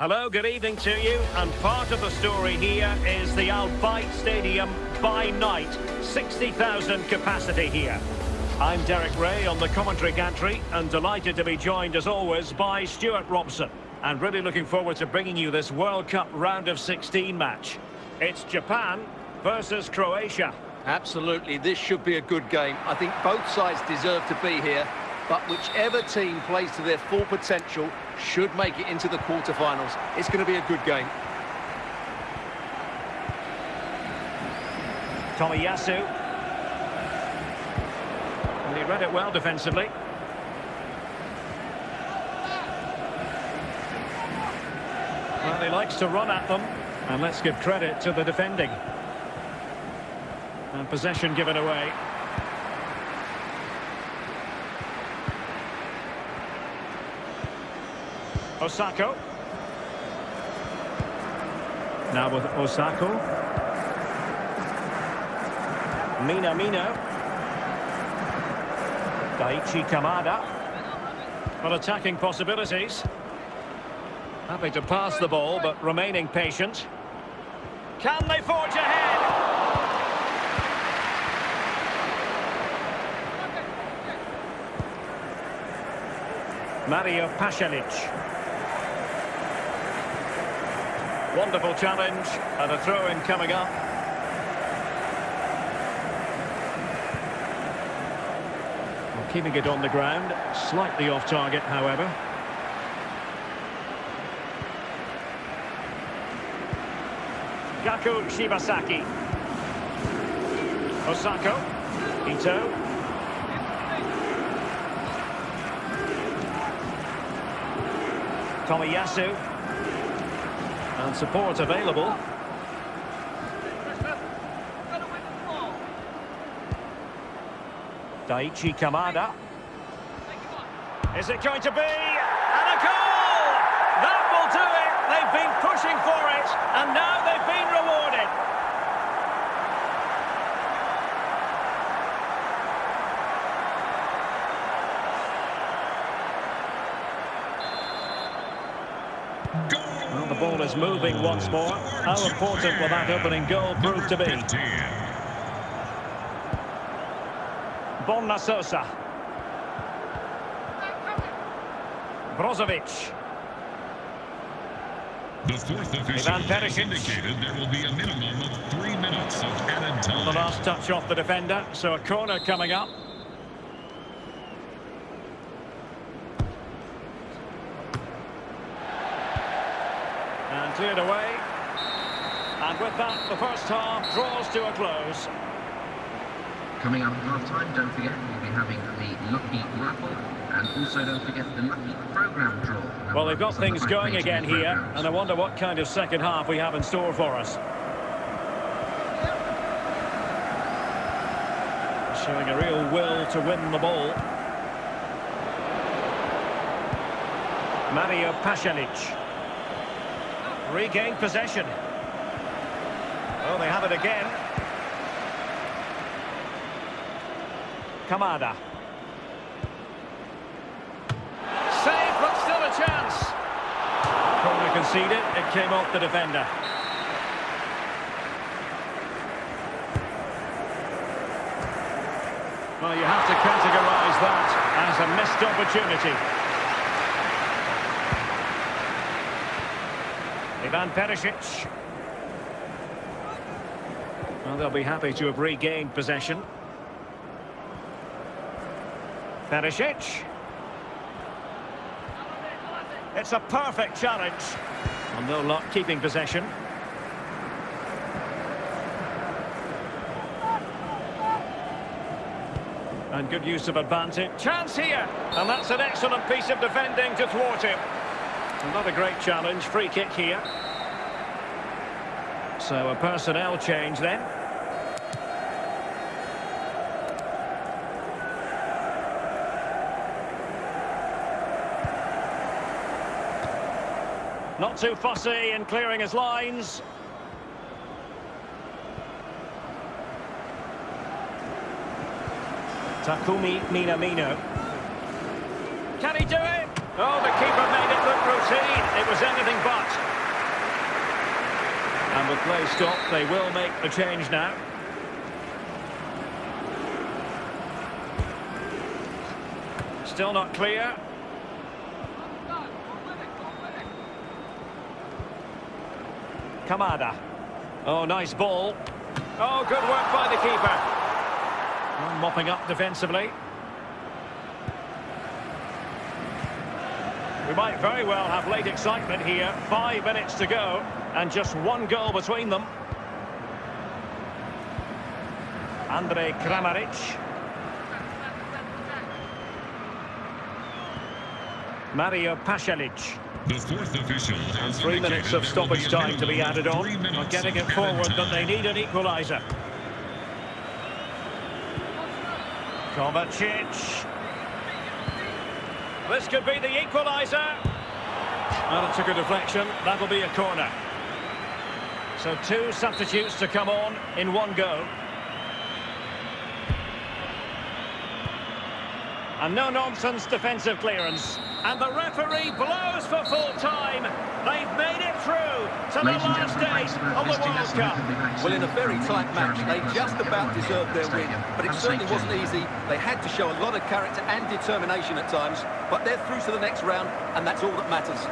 Hello, good evening to you. And part of the story here is the Al Bayt Stadium by night. 60,000 capacity here. I'm Derek Ray on the commentary gantry and delighted to be joined as always by Stuart Robson. And really looking forward to bringing you this World Cup round of 16 match. It's Japan versus Croatia. Absolutely, this should be a good game. I think both sides deserve to be here, but whichever team plays to their full potential should make it into the quarterfinals. It's going to be a good game. Tomiyasu. And he read it well defensively. Well, he likes to run at them. And let's give credit to the defending. And possession given away. Osako. Now with Osako. Minamino. Daichi Kamada. Well, attacking possibilities. Happy to pass the ball, but remaining patient. Can they forge ahead? Mario Pasalic. Wonderful challenge, and a throw-in coming up. Well, keeping it on the ground, slightly off target, however. Gaku Shibasaki. Osako. Ito. Tomiyasu. And support available. Daichi Kamada. Is it going to be? And a goal! That will do it! They've been pushing for it, and now they've been rewarded. Well, the ball is moving once more. How important will that opening goal prove to be? Borna Sosa. Brozovic. The fourth official Ivan has indicated there will be a minimum of three minutes of added time. The last touch off the defender, so a corner coming up. Cleared away. And with that, the first half draws to a close. Coming up at half-time, don't forget we'll be having the Lucky Raffle and also don't forget the Lucky Programme draw. Well, they've got It's on the things going again here, programmes. and I wonder what kind of second half we have in store for us. Showing a real will to win the ball. Mario Pasalic. Regained possession. Well, they have it again. Kamada. Save, but still a chance. Corner conceded. It came off the defender. Well, you have to categorise that as a missed opportunity. Ivan Perisic. Well, they'll be happy to have regained possession. Perisic. It's a perfect challenge. And no luck keeping possession. And good use of advantage. Chance here! And that's an excellent piece of defending to thwart him. Another great challenge. Free kick here. So a personnel change then. Not too fussy in clearing his lines. Takumi Minamino. Can he do it? Oh, the keeper made it look routine. It was anything but. With play stopped, they will make the change now. Still not clear. Kamada. Oh, nice ball. Oh, good work by the keeper. Mopping up defensively. We might very well have late excitement here. Five minutes to go, and just one goal between them. Andre Kramaric. Mario Pasalic. The fourth official has Three minutes of stoppage time to be added on. three Not getting it forward, added but they need an equaliser. Kovacic. This could be the equaliser. And it took a deflection. That'll be a corner. So two substitutes to come on in one go. And no-nonsense defensive clearance. And the referee blows for full time. They've made it through to the Ladies and last gentlemen, day of the World. Cup. We'll be back Well, in a very tight match, they just about deserved their win. But it certainly wasn't easy. They had to show a lot of character and determination at times. But they're through to the next round, and that's all that matters.